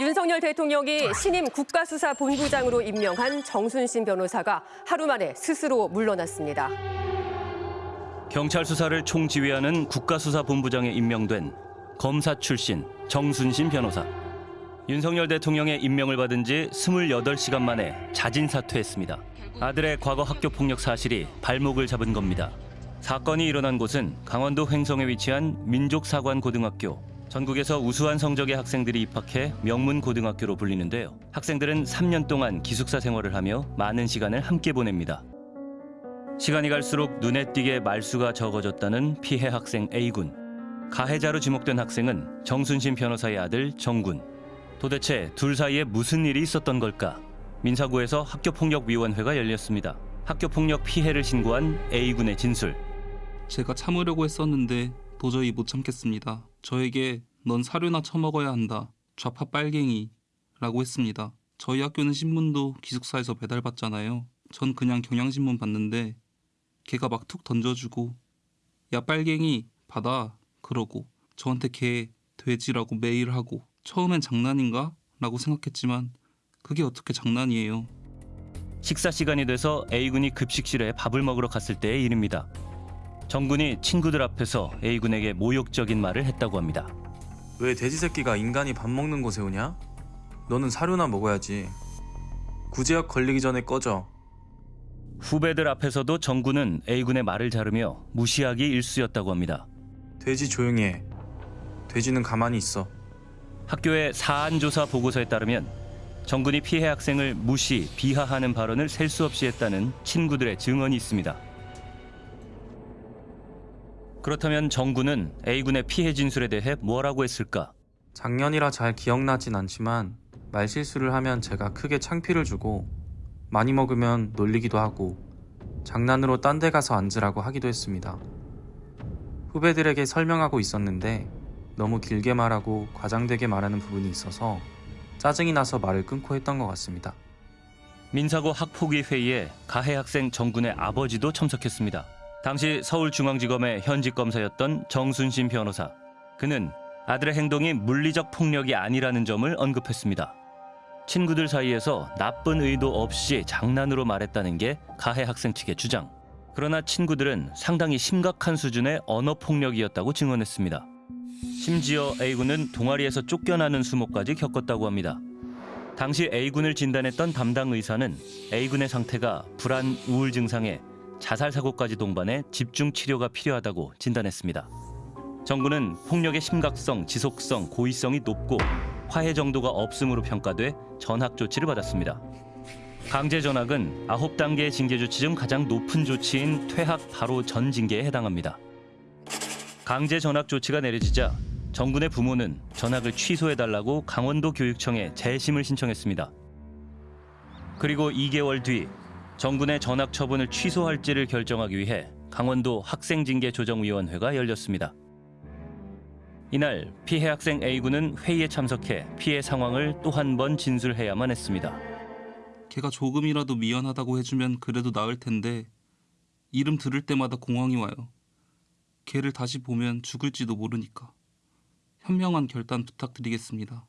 윤석열 대통령이 신임 국가수사본부장으로 임명한 정순신 변호사가 하루 만에 스스로 물러났습니다. 경찰 수사를 총지휘하는 국가수사본부장에 임명된 검사 출신 정순신 변호사. 윤석열 대통령의 임명을 받은 지 28시간 만에 자진 사퇴했습니다. 아들의 과거 학교 폭력 사실이 발목을 잡은 겁니다. 사건이 일어난 곳은 강원도 횡성에 위치한 민족사관고등학교. 전국에서 우수한 성적의 학생들이 입학해 명문 고등학교로 불리는데요. 학생들은 3년 동안 기숙사 생활을 하며 많은 시간을 함께 보냅니다. 시간이 갈수록 눈에 띄게 말수가 적어졌다는 피해 학생 A군. 가해자로 지목된 학생은 정순신 변호사의 아들 정군. 도대체 둘 사이에 무슨 일이 있었던 걸까? 민사구에서 학교폭력위원회가 열렸습니다. 학교폭력 피해를 신고한 A군의 진술. 제가 참으려고 했었는데 도저히 못 참겠습니다. 저에게 넌 사료나 처먹어야 한다. 좌파 빨갱이 라고 했습니다. 저희 학교는 신문도 기숙사에서 배달받잖아요. 전 그냥 경향신문 봤는데 걔가 막 툭 던져주고 야 빨갱이 받아 그러고 저한테 걔 돼지라고 매일 하고 처음엔 장난인가? 라고 생각했지만 그게 어떻게 장난이에요. 식사 시간이 돼서 A군이 급식실에 밥을 먹으러 갔을 때의 일입니다. 정군이 친구들 앞에서 A군에게 모욕적인 말을 했다고 합니다. 왜 돼지 새끼가 인간이 밥 먹는 곳에 오냐? 너는 사료나 먹어야지. 구제역 걸리기 전에 꺼져. 후배들 앞에서도 정군은 A군의 말을 자르며 무시하기 일쑤였다고 합니다. 돼지 조용히 해. 돼지는 가만히 있어. 학교의 사안조사 보고서에 따르면 정군이 피해 학생을 무시, 비하하는 발언을 셀 수 없이 했다는 친구들의 증언이 있습니다. 그렇다면 정군은 A군의 피해 진술에 대해 뭐라고 했을까? 작년이라 잘 기억나진 않지만 말실수를 하면 제가 크게 창피를 주고 많이 먹으면 놀리기도 하고 장난으로 딴 데 가서 앉으라고 하기도 했습니다. 후배들에게 설명하고 있었는데 너무 길게 말하고 과장되게 말하는 부분이 있어서 짜증이 나서 말을 끊고 했던 것 같습니다. 민사고 학폭위 회의에 가해 학생 정군의 아버지도 참석했습니다. 당시 서울중앙지검의 현직 검사였던 정순신 변호사. 그는 아들의 행동이 물리적 폭력이 아니라는 점을 언급했습니다. 친구들 사이에서 나쁜 의도 없이 장난으로 말했다는 게 가해 학생 측의 주장. 그러나 친구들은 상당히 심각한 수준의 언어 폭력이었다고 증언했습니다. 심지어 A군은 동아리에서 쫓겨나는 수모까지 겪었다고 합니다. 당시 A군을 진단했던 담당 의사는 A군의 상태가 불안, 우울 증상에 자살 사고까지 동반해 집중 치료가 필요하다고 진단했습니다. 정부는 폭력의 심각성, 지속성, 고의성이 높고 화해 정도가 없음으로 평가돼 전학 조치를 받았습니다. 강제 전학은 9단계의 징계 조치 중 가장 높은 조치인 퇴학 바로 전 징계에 해당합니다. 강제 전학 조치가 내려지자 정군의 부모는 전학을 취소해달라고 강원도 교육청에 재심을 신청했습니다. 그리고 2개월 뒤 정군의 전학 처분을 취소할지를 결정하기 위해 강원도 학생징계조정위원회가 열렸습니다. 이날 피해 학생 A군은 회의에 참석해 피해 상황을 또 한 번 진술해야만 했습니다. 걔가 조금이라도 미안하다고 해주면 그래도 나을 텐데 이름 들을 때마다 공황이 와요. 걔를 다시 보면 죽을지도 모르니까. 현명한 결단 부탁드리겠습니다.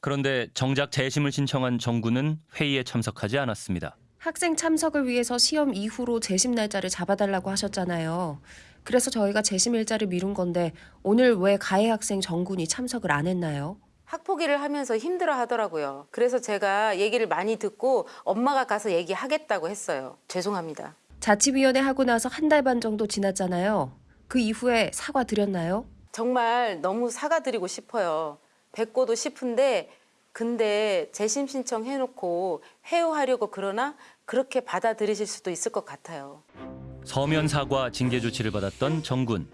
그런데 정작 재심을 신청한 정군은 회의에 참석하지 않았습니다. 학생 참석을 위해서 시험 이후로 재심 날짜를 잡아달라고 하셨잖아요. 그래서 저희가 재심 일자를 미룬 건데 오늘 왜 가해 학생 정군이 참석을 안 했나요? 학폭위를 하면서 힘들어 하더라고요. 그래서 제가 얘기를 많이 듣고 엄마가 가서 얘기하겠다고 했어요. 죄송합니다. 자치위원회 하고 나서 한 달 반 정도 지났잖아요. 그 이후에 사과 드렸나요? 정말 너무 사과드리고 싶어요. 뵙고도 싶은데 근데 재심 신청 해놓고 회유하려고 그러나 그렇게 받아들이실 수도 있을 것 같아요. 서면 사과 징계 조치를 받았던 정군.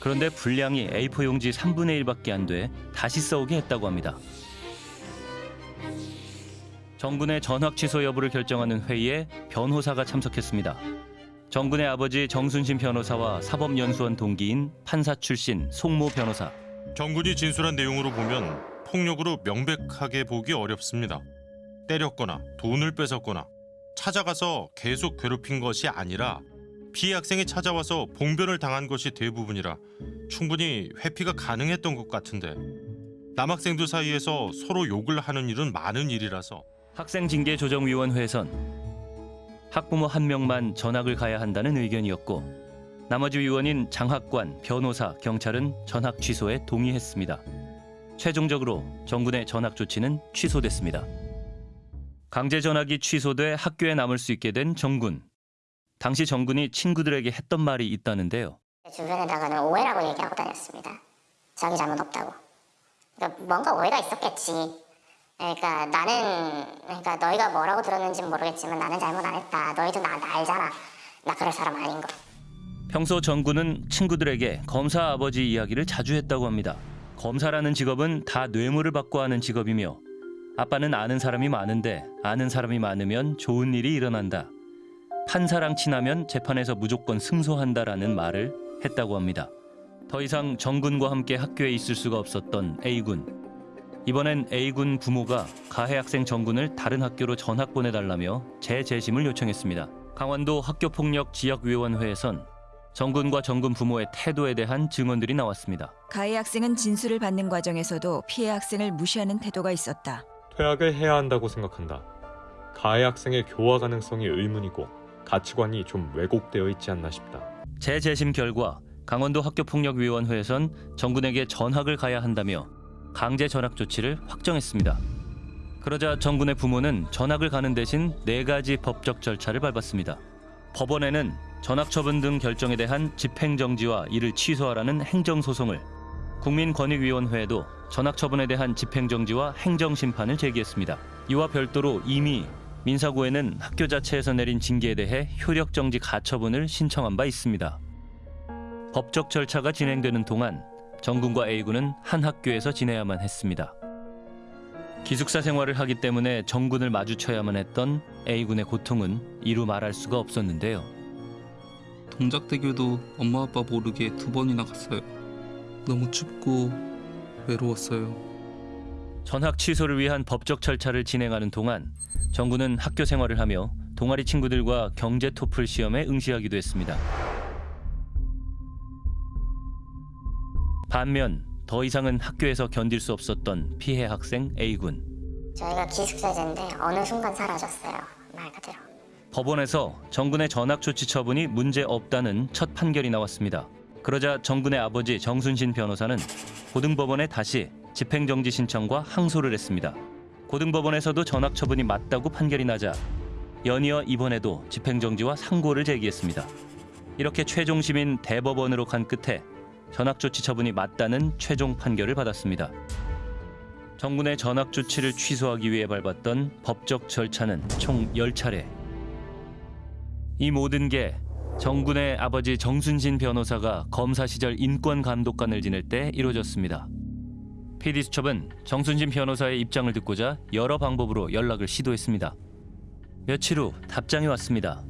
그런데 분량이 A4 용지 3분의 1밖에 안 돼 다시 써오게 했다고 합니다. 정군의 전학 취소 여부를 결정하는 회의에 변호사가 참석했습니다. 정군의 아버지 정순신 변호사와 사법연수원 동기인 판사 출신 송모 변호사. 정군이 진술한 내용으로 보면 폭력으로 명백하게 보기 어렵습니다. 때렸거나 돈을 뺏었거나 찾아가서 계속 괴롭힌 것이 아니라 피해 학생이 찾아와서 봉변을 당한 것이 대부분이라 충분히 회피가 가능했던 것 같은데 남학생들 사이에서 서로 욕을 하는 일은 많은 일이라서 학생징계조정위원회에선 학부모 한 명만 전학을 가야 한다는 의견이었고 나머지 위원인 장학관, 변호사, 경찰은 전학 취소에 동의했습니다. 최종적으로 정군의 전학 조치는 취소됐습니다. 강제 전학이 취소돼 학교에 남을 수 있게 된 정군. 당시 정군이 친구들에게 했던 말이 있다는데요. 주변에다가는 오해라고 얘기하고 다녔습니다. 자기 잘못 없다고. 그러니까 뭔가 오해가 있었겠지. 그러니까 나는 그러니까 너희가 뭐라고 들었는지는 모르겠지만 나는 잘못 안 했다. 너희도 나, 나 알잖아. 나 그럴 사람 아닌 거. 평소 정군은 친구들에게 검사 아버지 이야기를 자주 했다고 합니다. 검사라는 직업은 다 뇌물을 받고 하는 직업이며 아빠는 아는 사람이 많은데 아는 사람이 많으면 좋은 일이 일어난다. 판사랑 친하면 재판에서 무조건 승소한다라는 말을 했다고 합니다. 더 이상 정군과 함께 학교에 있을 수가 없었던 A군. 이번엔 A군 부모가 가해 학생 정군을 다른 학교로 전학 보내달라며 재재심을 요청했습니다. 강원도 학교폭력 지역위원회에선 정군과 정군 부모의 태도에 대한 증언들이 나왔습니다. 가해 학생은 진술을 받는 과정에서도 피해 학생을 무시하는 태도가 있었다. 퇴학을 해야 한다고 생각한다. 가해 학생의 교화 가능성이 의문이고 가치관이 좀 왜곡되어 있지 않나 싶다. 재재심 결과 강원도 학교폭력위원회에선 정군에게 전학을 가야 한다며 강제 전학 조치를 확정했습니다. 그러자 정군의 부모는 전학을 가는 대신 네 가지 법적 절차를 밟았습니다. 법원에는 전학 처분 등 결정에 대한 집행 정지와 이를 취소하라는 행정 소송을 국민권익위원회에도 전학 처분에 대한 집행 정지와 행정 심판을 제기했습니다. 이와 별도로 이미 민사고에는 학교 자체에서 내린 징계에 대해 효력 정지 가처분을 신청한 바 있습니다. 법적 절차가 진행되는 동안 정군과 A군은 한 학교에서 지내야만 했습니다. 기숙사 생활을 하기 때문에 정군을 마주쳐야만 했던 A군의 고통은 이루 말할 수가 없었는데요. 동작대교도 엄마 아빠 모르게 두 번이나 갔어요. 너무 춥고 외로웠어요. 전학 취소를 위한 법적 절차를 진행하는 동안 정군은 학교 생활을 하며 동아리 친구들과 경제 토플 시험에 응시하기도 했습니다. 반면 더 이상은 학교에서 견딜 수 없었던 피해 학생 A군. 저희가 기숙사제인데 어느 순간 사라졌어요. 말 그대로. 법원에서 정군의 전학 조치 처분이 문제 없다는 첫 판결이 나왔습니다. 그러자 정군의 아버지 정순신 변호사는 고등법원에 다시 집행정지 신청과 항소를 했습니다. 고등법원에서도 전학 처분이 맞다고 판결이 나자 연이어 이번에도 집행정지와 상고를 제기했습니다. 이렇게 최종심인 대법원으로 간 끝에 전학 조치 처분이 맞다는 최종 판결을 받았습니다. 정군의 전학 조치를 취소하기 위해 밟았던 법적 절차는 총 10차례. 이 모든 게 정군의 아버지 정순신 변호사가 검사 시절 인권 감독관을 지낼 때 이루어졌습니다. PD수첩은 정순신 변호사의 입장을 듣고자 여러 방법으로 연락을 시도했습니다. 며칠 후 답장이 왔습니다.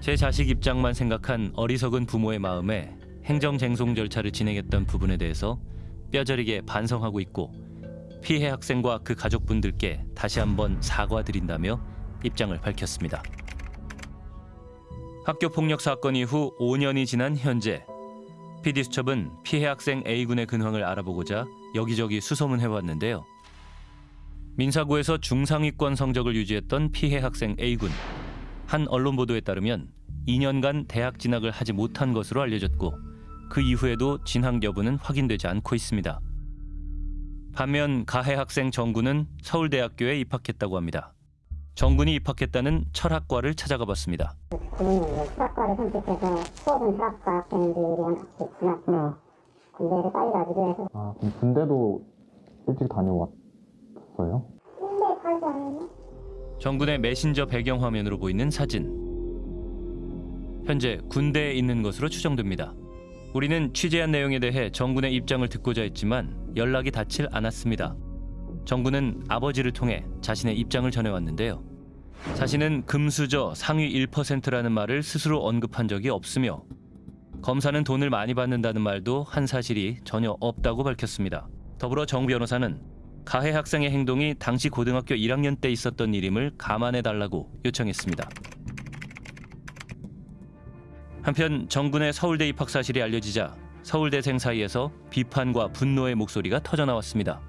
제 자식 입장만 생각한 어리석은 부모의 마음에 행정쟁송 절차를 진행했던 부분에 대해서 뼈저리게 반성하고 있고 피해 학생과 그 가족분들께 다시 한번 사과드린다며 입장을 밝혔습니다. 학교 폭력 사건 이후 5년이 지난 현재 PD수첩은 피해 학생 A군의 근황을 알아보고자 여기저기 수소문해 왔는데요. 민사고에서 중상위권 성적을 유지했던 피해 학생 A군. 한 언론 보도에 따르면 2년간 대학 진학을 하지 못한 것으로 알려졌고 그 이후에도 진학 여부는 확인되지 않고 있습니다. 반면 가해 학생 정군은 서울대학교에 입학했다고 합니다. 정군이 입학했다는 철학과를 찾아가 봤습니다. 수학과를 선택해서 수업은 수학과 학생들이 있지만 군대를 빨리 가기도 해서 아, 그럼 군대도 일찍 다녀왔어요? 군대 가지 않았나? 정군의 메신저 배경 화면으로 보이는 사진. 현재 군대에 있는 것으로 추정됩니다. 우리는 취재한 내용에 대해 정군의 입장을 듣고자 했지만 연락이 닿질 않았습니다. 정군은 아버지를 통해 자신의 입장을 전해왔는데요. 자신은 금수저 상위 1%라는 말을 스스로 언급한 적이 없으며 검사는 돈을 많이 받는다는 말도 한 사실이 전혀 없다고 밝혔습니다. 더불어 정 변호사는 가해 학생의 행동이 당시 고등학교 1학년 때 있었던 일임을 감안해 달라고 요청했습니다. 한편 정군의 서울대 입학 사실이 알려지자 서울대생 사이에서 비판과 분노의 목소리가 터져 나왔습니다.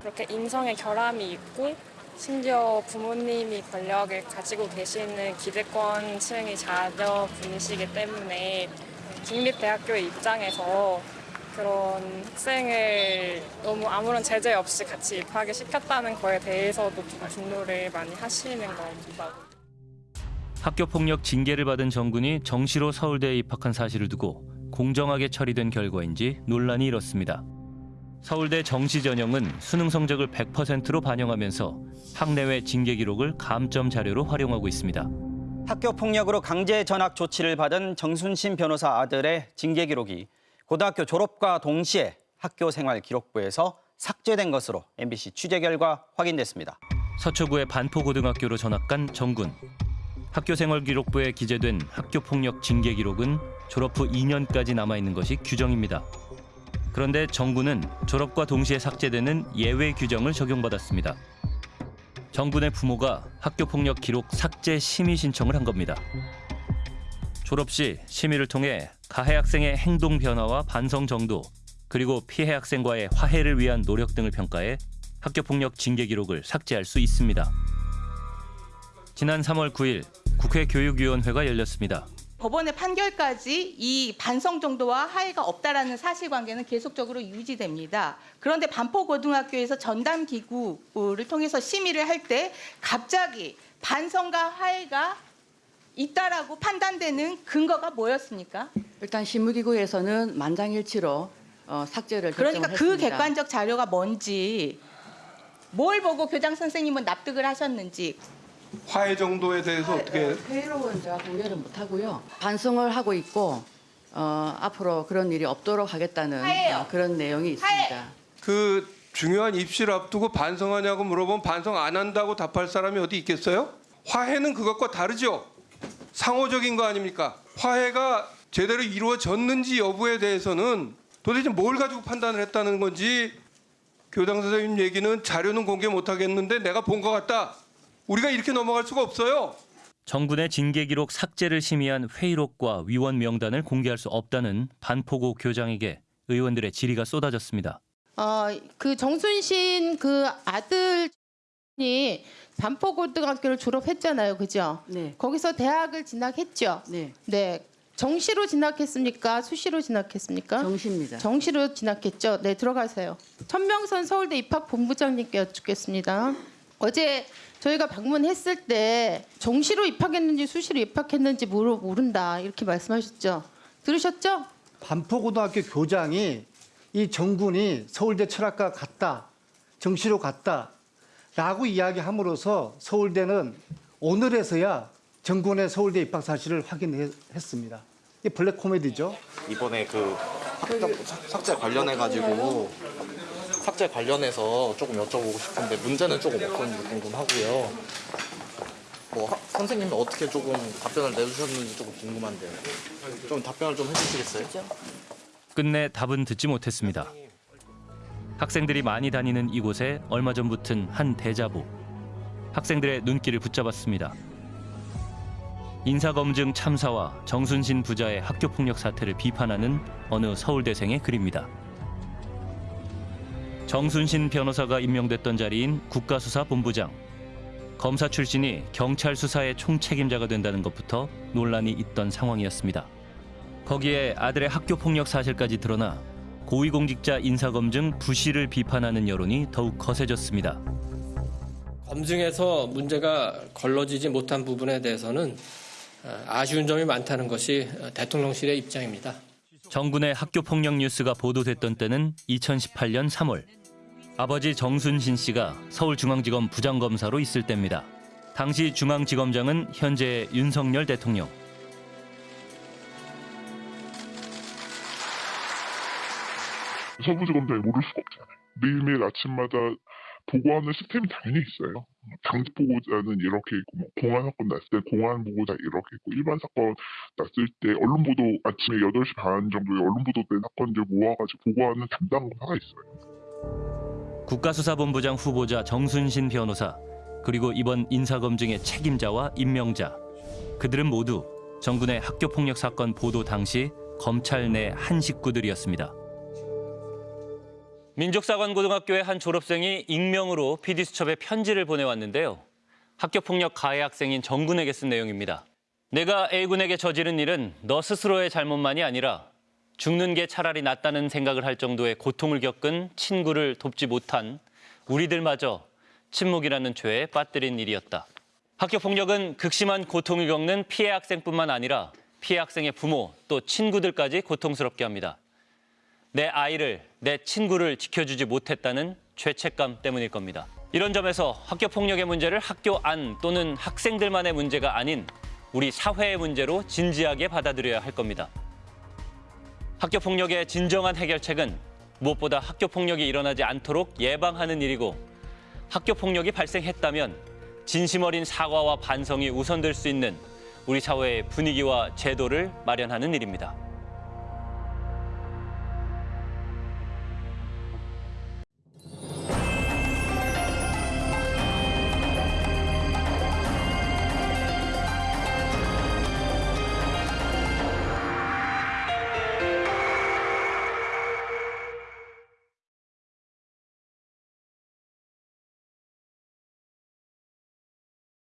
그렇게 인성의 결함이 있고 심지어 부모님이 권력을 가지고 계시는 기득권층의 자녀분이시기 때문에 국립대학교의 입장에서 그런 학생을 너무 아무런 제재 없이 같이 입학을 시켰다는 거에 대해서도 좀 분노를 많이 하시는 것 같아요. 학교 폭력 징계를 받은 정군이 정시로 서울대에 입학한 사실을 두고 공정하게 처리된 결과인지 논란이 일었습니다. 서울대 정시 전형은 수능 성적을 100%로 반영하면서 학내외 징계 기록을 감점 자료로 활용하고 있습니다. 학교 폭력으로 강제 전학 조치를 받은 정순신 변호사 아들의 징계 기록이 고등학교 졸업과 동시에 학교 생활 기록부에서 삭제된 것으로 MBC 취재 결과 확인됐습니다. 서초구의 반포고등학교로 전학간 정군. 학교 생활 기록부에 기재된 학교 폭력 징계 기록은 졸업 후 2년까지 남아 있는 것이 규정입니다. 그런데 정군은 졸업과 동시에 삭제되는 예외 규정을 적용받았습니다. 정군의 부모가 학교 폭력 기록 삭제 심의 신청을 한 겁니다. 졸업 시 심의를 통해 가해 학생의 행동 변화와 반성 정도 그리고 피해 학생과의 화해를 위한 노력 등을 평가해 학교 폭력 징계 기록을 삭제할 수 있습니다. 지난 3월 9일 국회 교육위원회가 열렸습니다. 법원의 판결까지 이 반성 정도와 하해가 없다라는 사실관계는 계속적으로 유지됩니다. 그런데 반포고등학교에서 전담 기구를 통해서 심의를 할 때 갑자기 반성과 하해가 있다라고 판단되는 근거가 뭐였습니까? 일단 실무기구에서는 만장일치로 어, 삭제를 그러니까 그 결정했습니다. 객관적 자료가 뭔지 뭘 보고 교장 선생님은 납득을 하셨는지 화해 정도에 대해서 어떻게 회의록은 제가 공개를 못하고요. 반성을 하고 있고 어, 앞으로 그런 일이 없도록 하겠다는. 어, 그런 내용이 있습니다. 그 중요한 입시를 앞두고 반성하냐고 물어보면 반성 안 한다고 답할 사람이 어디 있겠어요? 화해는 그것과 다르죠. 상호적인 거 아닙니까? 화해가 제대로 이루어졌는지 여부에 대해서는 도대체 뭘 가지고 판단을 했다는 건지 교장 선생님 얘기는 자료는 공개 못 하겠는데 내가 본 것 같다. 우리가 이렇게 넘어갈 수가 없어요. 정군의 징계 기록 삭제를 심의한 회의록과 위원 명단을 공개할 수 없다는 반포고 교장에게 의원들의 질의가 쏟아졌습니다. 어, 그 정순신 그 아들이 반포고등학교를 졸업했잖아요. 그죠? 네. 거기서 대학을 진학했죠? 네. 네. 정시로 진학했습니까? 수시로 진학했습니까? 정시입니다. 정시로 진학했죠. 네, 들어가세요. 천명선 서울대 입학본부장님께 여쭙겠습니다. 어제 저희가 방문했을 때 정시로 입학했는지 수시로 입학했는지 모르, 모른다 이렇게 말씀하셨죠. 들으셨죠? 반포고등학교 교장이 이 정군이 서울대 철학과 같다, 정시로 갔다 라고 이야기함으로써 서울대는 오늘에서야 정군의 서울대 입학 사실을 확인했습니다. 이게 블랙 코미디죠. 이번에 그 삭제 관련해 가지고 삭제 관련해서 조금 여쭤보고 싶은데 문제는 조금 어떤지 궁금하고요. 뭐 하- 선생님이 어떻게 조금 답변을 내주셨는지 조금 궁금한데요. 좀 답변을 좀 해주시겠어요? 끝내 답은 듣지 못했습니다. 학생들이 많이 다니는 이곳에 얼마 전 붙은 한 대자보. 학생들의 눈길을 붙잡았습니다. 인사검증 참사와 정순신 부자의 학교폭력 사태를 비판하는 어느 서울대생의 글입니다. 정순신 변호사가 임명됐던 자리인 국가수사본부장. 검사 출신이 경찰 수사의 총책임자가 된다는 것부터 논란이 있던 상황이었습니다. 거기에 아들의 학교 폭력 사실까지 드러나 고위공직자 인사검증 부실을 비판하는 여론이 더욱 거세졌습니다. 검증에서 문제가 걸러지지 못한 부분에 대해서는 어, 아쉬운 점이 많다는 것이 어, 대통령실의 입장입니다. 정군의 학교 폭력 뉴스가 보도됐던 때는 2018년 3월. 아버지 정순신 씨가 서울중앙지검 부장검사로 있을 때입니다. 당시 중앙지검장은 현재 윤석열 대통령. 서부지검장이 모를 수가 없잖아요. 매일매일 아침마다 보고하는 시스템이 당연히 있어요. 당직 보고자는 이렇게 있고, 뭐 공안 사건 났을 때 공안 보고자 이렇게 있고, 일반 사건 났을 때 언론 보도 아침에 8시 반 정도에 언론 보도된 사건들 모아가지고 보고하는 담당 검사가 있어요. 국가수사본부장 후보자 정순신 변호사 그리고 이번 인사검증의 책임자와 임명자 그들은 모두 정군의 학교폭력 사건 보도 당시 검찰 내 한 식구들이었습니다. 민족사관고등학교의 한 졸업생이 익명으로 PD수첩에 편지를 보내왔는데요. 학교폭력 가해 학생인 정군에게 쓴 내용입니다. 내가 A군에게 저지른 일은 너 스스로의 잘못만이 아니라 죽는 게 차라리 낫다는 생각을 할 정도의 고통을 겪은 친구를 돕지 못한 우리들마저 침묵이라는 죄에 빠뜨린 일이었다. 학교 폭력은 극심한 고통을 겪는 피해 학생뿐만 아니라 피해 학생의 부모 또 친구들까지 고통스럽게 합니다. 내 아이를, 내 친구를 지켜주지 못했다는 죄책감 때문일 겁니다. 이런 점에서 학교 폭력의 문제를 학교 안 또는 학생들만의 문제가 아닌 우리 사회의 문제로 진지하게 받아들여야 할 겁니다. 학교 폭력의 진정한 해결책은 무엇보다 학교 폭력이 일어나지 않도록 예방하는 일이고 학교 폭력이 발생했다면 진심 어린 사과와 반성이 우선될 수 있는 우리 사회의 분위기와 제도를 마련하는 일입니다.